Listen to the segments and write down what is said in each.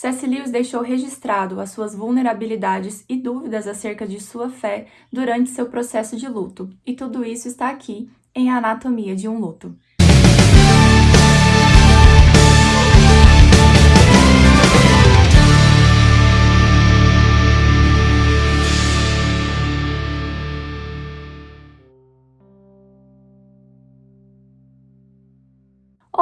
C.S. Lewis deixou registrado as suas vulnerabilidades e dúvidas acerca de sua fé durante seu processo de luto, e tudo isso está aqui em Anatomia de um Luto.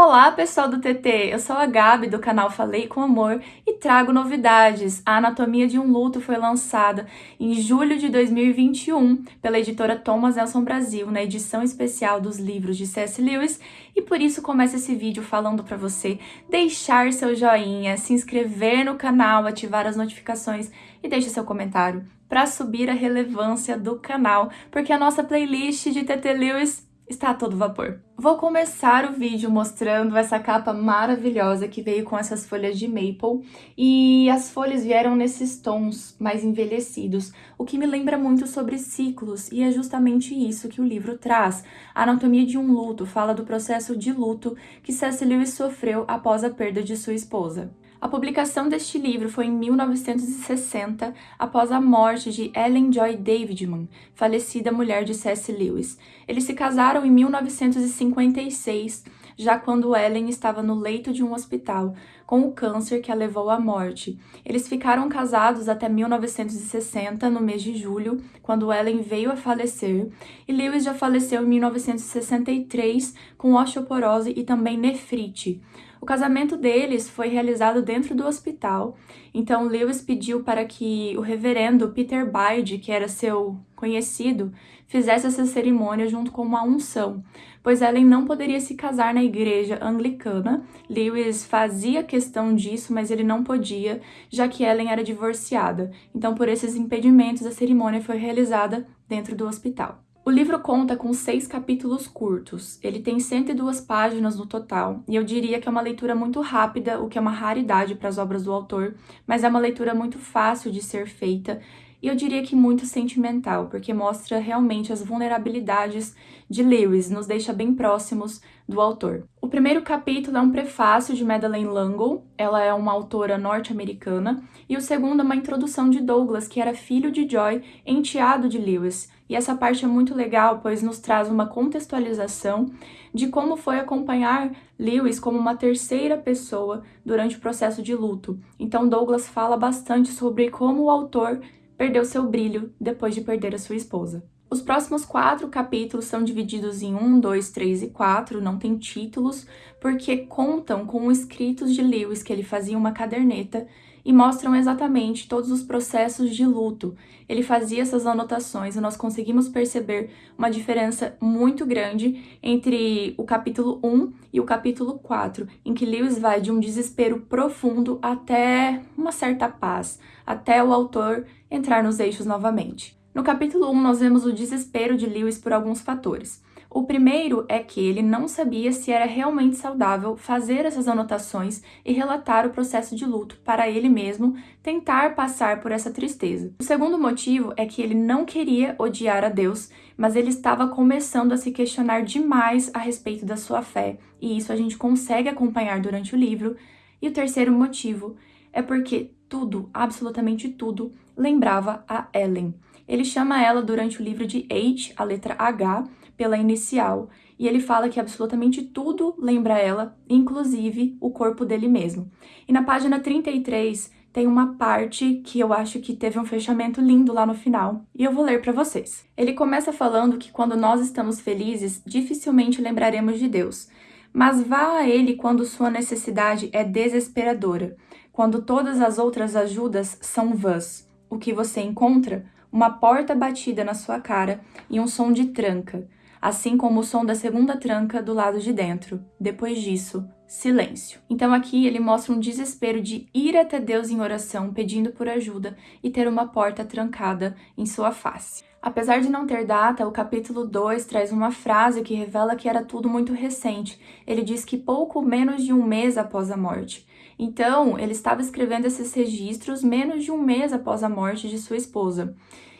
Olá, pessoal do TT! Eu sou a Gabi, do canal Falei com Amor, e trago novidades. A Anatomia de um Luto foi lançada em julho de 2021 pela editora Thomas Nelson Brasil, na edição especial dos livros de C.S. Lewis, e por isso começo esse vídeo falando para você deixar seu joinha, se inscrever no canal, ativar as notificações e deixe seu comentário para subir a relevância do canal, porque a nossa playlist de TT Lewis está a todo vapor. Vou começar o vídeo mostrando essa capa maravilhosa que veio com essas folhas de maple e as folhas vieram nesses tons mais envelhecidos, o que me lembra muito sobre ciclos e é justamente isso que o livro traz. A Anatomia de um Luto fala do processo de luto que C.S. Lewis sofreu após a perda de sua esposa. A publicação deste livro foi em 1960, após a morte de Ellen Joy Davidman, falecida mulher de C.S. Lewis. Eles se casaram em 1956, já quando Ellen estava no leito de um hospital, com o câncer que a levou à morte. Eles ficaram casados até 1960, no mês de julho, quando Ellen veio a falecer, e Lewis já faleceu em 1963 com osteoporose e também nefrite. O casamento deles foi realizado dentro do hospital, então Lewis pediu para que o reverendo Peter Bide, que era seu conhecido, fizesse essa cerimônia junto com uma unção, pois Ellen não poderia se casar na igreja anglicana. Lewis fazia questão disso, mas ele não podia, já que Ellen era divorciada. Então, por esses impedimentos, a cerimônia foi realizada dentro do hospital. O livro conta com seis capítulos curtos, ele tem 102 páginas no total, e eu diria que é uma leitura muito rápida, o que é uma raridade para as obras do autor, mas é uma leitura muito fácil de ser feita e eu diria que muito sentimental, porque mostra realmente as vulnerabilidades de Lewis, nos deixa bem próximos do autor. O primeiro capítulo é um prefácio de Madeleine L'Engle, ela é uma autora norte-americana, e o segundo é uma introdução de Douglas, que era filho de Joy, enteado de Lewis. E essa parte é muito legal, pois nos traz uma contextualização de como foi acompanhar Lewis como uma terceira pessoa durante o processo de luto. Então Douglas fala bastante sobre como o autor perdeu seu brilho depois de perder a sua esposa. Os próximos quatro capítulos são divididos em 1, 2, 3 e 4, não tem títulos, porque contam com escritos de Lewis que ele fazia uma caderneta e mostram exatamente todos os processos de luto. Ele fazia essas anotações e nós conseguimos perceber uma diferença muito grande entre o capítulo 1 e o capítulo 4, em que Lewis vai de um desespero profundo até uma certa paz, até o autor entrar nos eixos novamente. No capítulo 1, nós vemos o desespero de Lewis por alguns fatores. O primeiro é que ele não sabia se era realmente saudável fazer essas anotações e relatar o processo de luto para ele mesmo tentar passar por essa tristeza. O segundo motivo é que ele não queria odiar a Deus, mas ele estava começando a se questionar demais a respeito da sua fé, e isso a gente consegue acompanhar durante o livro. E o terceiro motivo é porque tudo, absolutamente tudo, lembrava a Ellen. Ele chama ela durante o livro de H, a letra H, pela inicial, e ele fala que absolutamente tudo lembra ela, inclusive o corpo dele mesmo. E na página 33 tem uma parte que eu acho que teve um fechamento lindo lá no final, e eu vou ler para vocês. Ele começa falando que quando nós estamos felizes, dificilmente lembraremos de Deus, mas vá a ele quando sua necessidade é desesperadora, quando todas as outras ajudas são vãs. O que você encontra? Uma porta batida na sua cara e um som de tranca, assim como o som da segunda tranca do lado de dentro. Depois disso, silêncio. Então aqui ele mostra um desespero de ir até Deus em oração pedindo por ajuda e ter uma porta trancada em sua face. Apesar de não ter data, o capítulo 2 traz uma frase que revela que era tudo muito recente. Ele diz que pouco menos de um mês após a morte. Então, ele estava escrevendo esses registros menos de um mês após a morte de sua esposa.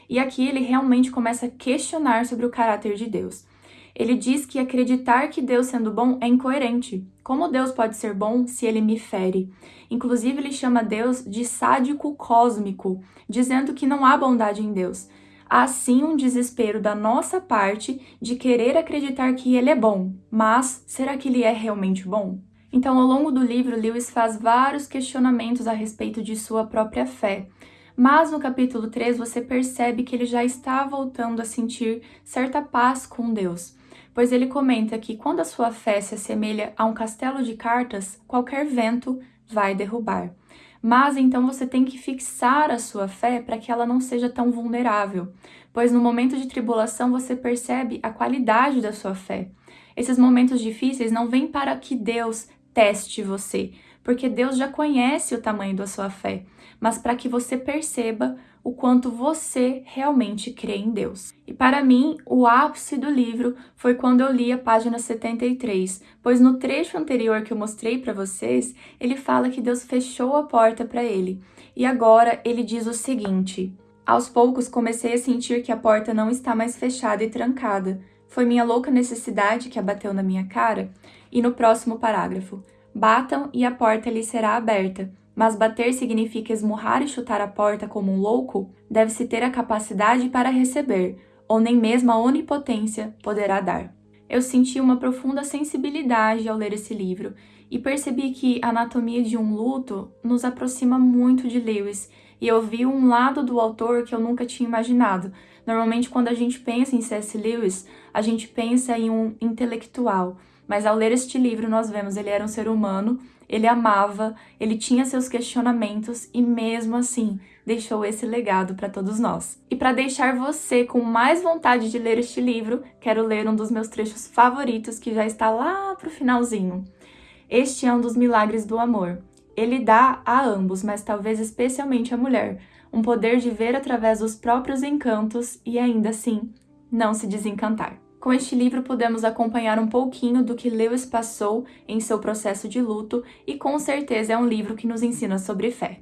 E aqui ele realmente começa a questionar sobre o caráter de Deus. Ele diz que acreditar que Deus sendo bom é incoerente. Como Deus pode ser bom se ele me fere? Inclusive, ele chama Deus de sádico cósmico, dizendo que não há bondade em Deus. Há sim um desespero da nossa parte de querer acreditar que ele é bom, mas será que ele é realmente bom? Então, ao longo do livro, Lewis faz vários questionamentos a respeito de sua própria fé. Mas no capítulo 3 você percebe que ele já está voltando a sentir certa paz com Deus, pois ele comenta que quando a sua fé se assemelha a um castelo de cartas, qualquer vento vai derrubar. Mas então você tem que fixar a sua fé para que ela não seja tão vulnerável, pois no momento de tribulação você percebe a qualidade da sua fé. Esses momentos difíceis não vêm para que Deus teste você, porque Deus já conhece o tamanho da sua fé, mas para que você perceba o quanto você realmente crê em Deus. E para mim, o ápice do livro foi quando eu li a página 73, pois no trecho anterior que eu mostrei para vocês, ele fala que Deus fechou a porta para ele. E agora ele diz o seguinte: Aos poucos comecei a sentir que a porta não está mais fechada e trancada. Foi minha louca necessidade que abateu na minha cara? E no próximo parágrafo: Batam e a porta lhe será aberta. Mas bater significa esmurrar e chutar a porta como um louco? Deve-se ter a capacidade para receber, ou nem mesmo a onipotência poderá dar. Eu senti uma profunda sensibilidade ao ler esse livro e percebi que a Anatomia de um Luto nos aproxima muito de Lewis e eu vi um lado do autor que eu nunca tinha imaginado. Normalmente, quando a gente pensa em C.S. Lewis, a gente pensa em um intelectual, mas ao ler este livro nós vemos ele era um ser humano ele amava, ele tinha seus questionamentos e mesmo assim deixou esse legado para todos nós. E para deixar você com mais vontade de ler este livro, quero ler um dos meus trechos favoritos que já está lá pro finalzinho. Este é um dos milagres do amor. Ele dá a ambos, mas talvez especialmente à mulher, um poder de ver através dos próprios encantos e ainda assim não se desencantar. Com este livro podemos acompanhar um pouquinho do que Lewis passou em seu processo de luto e com certeza é um livro que nos ensina sobre fé.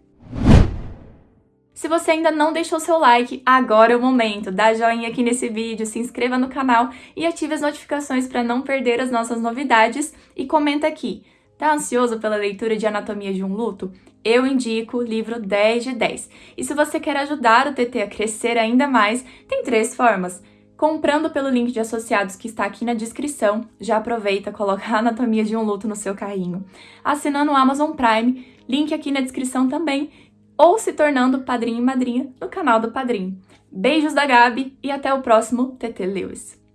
Se você ainda não deixou seu like, agora é o momento. Dá joinha aqui nesse vídeo, se inscreva no canal e ative as notificações para não perder as nossas novidades e comenta aqui. Tá ansioso pela leitura de Anatomia de um Luto? Eu indico o livro 10 de 10. E se você quer ajudar o TT a crescer ainda mais, tem três formas. Comprando pelo link de associados que está aqui na descrição, já aproveita, coloca a anatomia de um luto no seu carrinho. Assinando o Amazon Prime, link aqui na descrição também, ou se tornando padrinho e madrinha no canal do Padrinho. Beijos da Gabi e até o próximo TT Lewis.